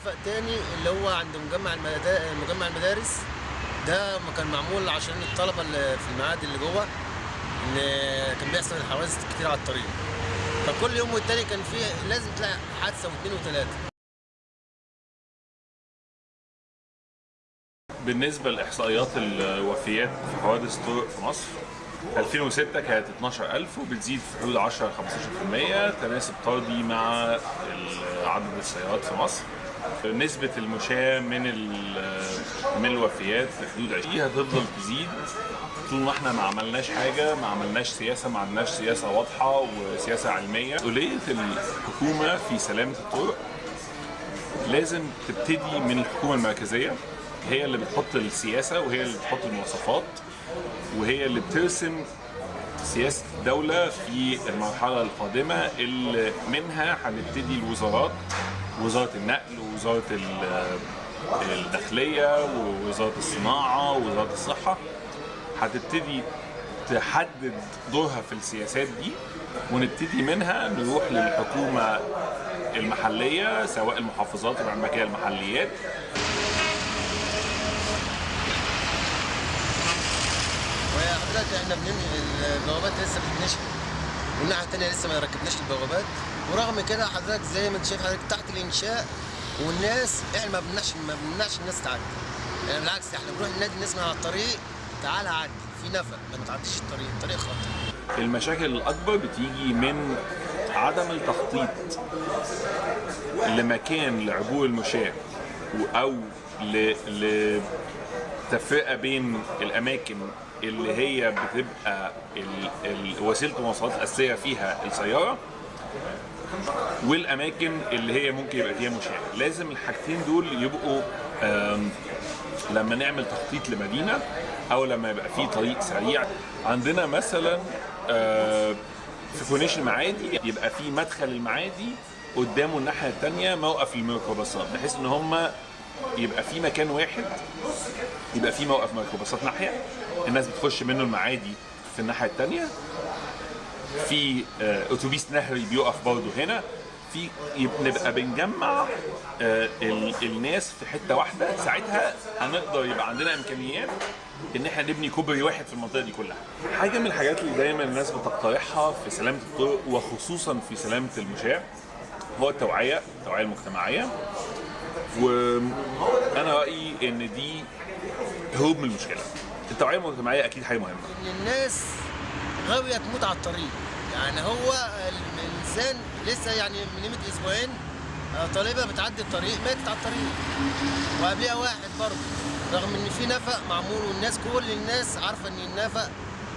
نفق تاني اللي هو عند مجمع مجمع المدارس. ده كان معمول عشان الطلبة اللي في المعاد اللي جوه إن كان بيحصل حوادث كتير على الطريق. فكل يوم والتاني كان فيه لازم تلاقي حادثة واثنين وثلاثة. بالنسبة لإحصائيات الوفيات في حوادث الطرق في مصر 2006 كانت 12000 وبتزيد في حدود 10 15% تناسب طردي مع عدد السيارات في مصر. نسبة المشاة من من الوفيات في حدود 20 هتفضل تزيد. طول ما إحنا ما عملناش حاجة ما عملناش سياسة ما عملناش سياسة واضحة وسياسة علمية. مسؤولية الحكومة في سلامة الطرق لازم تبتدي من الحكومة المركزية. هي اللي بتحط السياسة وهي اللي بتحط المواصفات وهي اللي بترسم سياسة الدولة في المرحلة القادمة اللي منها هنبتدي الوزارات. وزارة النقل ووزارة ال- الداخلية ووزارة الصناعة ووزارة الصحة هتبتدي تحدد دورها في السياسات دي ونبتدي منها نروح للحكومة المحلية سواء المحافظات كده المحليات. وحضرتك إحنا بننهي البوابات لسه بتتنشف والناحية الثانية لسه ما ركبناش البوابات. ورغم كده حضرتك زي ما انت شايف حضرتك تحت الانشاء والناس إحنا ما بنمنعش ما بنمنعش الناس تعدي. يعني بالعكس إحنا بنروح ننادي الناس من على الطريق تعالى عدي في نفق ما تعديش الطريق الطريق خطر. المشاكل الأكبر بتيجي من عدم التخطيط لمكان لعبور المشاة أو ل... لتفرقة بين الأماكن اللي هي بتبقى ال... ال... وسيلة المواصلات الاساسيه فيها السيارة والأماكن اللي هي ممكن يبقى فيها مشاة لازم الحاجتين دول يبقوا لما نعمل تخطيط لمدينة أو لما يبقى في طريق سريع. عندنا مثلا في كورنيش المعادي يبقى في مدخل المعادي قدامه الناحية الثانية موقف الميكروباصات بحيث إن هم يبقى في مكان واحد يبقى في موقف ميكروباصات ناحية. الناس بتخش منه المعادي في الناحية الثانية في آه، أتوبيس نهري بيقف برضه هنا في نبقى بنجمع آه، ال- الناس في حتة واحدة ساعتها هنقدر يبقى عندنا إمكانيات إن إحنا نبني كوبري واحد في المنطقة دي كلها. حاجة من الحاجات اللي دايما الناس بتقترحها في سلامة الطرق وخصوصا في سلامة المشاة هو التوعية، التوعية المجتمعية. وأنا رأيي إن دي هروب من المشكلة. التوعية المجتمعية أكيد حاجة مهمة. الناس غاوية تموت على الطريق. يعني هو ال- الإنسان لسه يعني من قيمة أسبوعين آه، طالبه بتعدي الطريق ماتت على الطريق. وقبلها واحد برضه رغم إن في نفق معمول والناس كل الناس عارفة إن النفق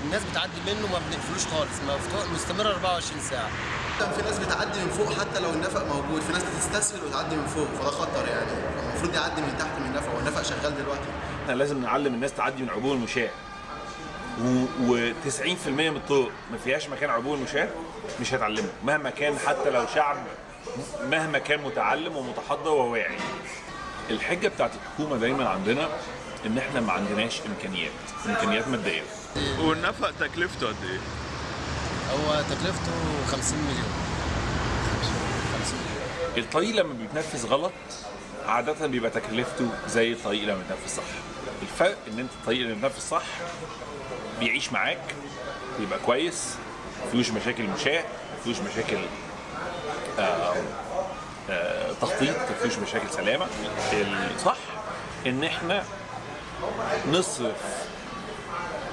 الناس بتعدي منه ما بنقفلوش خالص مفتوح مستمر 24 ساعة. كان في ناس بتعدي من فوق حتى لو النفق موجود في ناس بتستسهل وتعدي من فوق فده خطر يعني. المفروض يعدي من تحت من النفق والنفق شغال دلوقتي. إحنا لازم نعلم الناس تعدي من عبور المشاة. و90% من الطرق ما فيهاش مكان عبور المشاة مش هتعلمه. مهما كان حتى لو شعب مهما كان متعلم ومتحضر وواعي الحجة بتاعت الحكومة دايما عندنا إن إحنا ما عندناش إمكانيات إمكانيات مادية. والنفق تكلفته قد إيه؟ هو تكلفته 50 مليون. 50 مليون. الطريق لما بيتنفذ غلط عادة بيبقى تكلفته زي الطريق لما بيتنفذ صح. الفرق إن أنت الطريق اللي بيتنفذ صح بيعيش معاك بيبقى كويس مفيهوش مشاكل مشاة مفيهوش مشاكل آه آه تخطيط مفيهوش مشاكل سلامة. الصح إن إحنا نصرف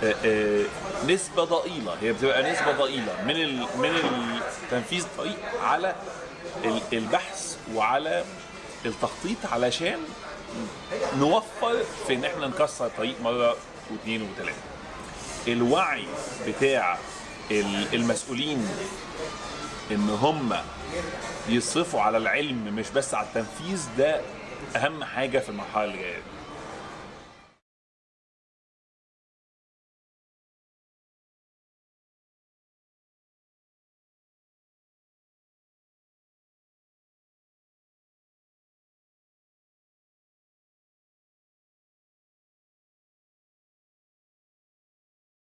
آه، آه، نسبة ضئيلة هي بتبقى نسبة ضئيلة من ال من تنفيذ الطريق على ال- البحث وعلى التخطيط علشان نوفر في إن إحنا نكسر الطريق مرة واثنين وثلاثة. الوعي بتاع ال- المسؤولين إن هم يصرفوا على العلم مش بس على التنفيذ ده أهم حاجة في المرحلة اللي جاية دي.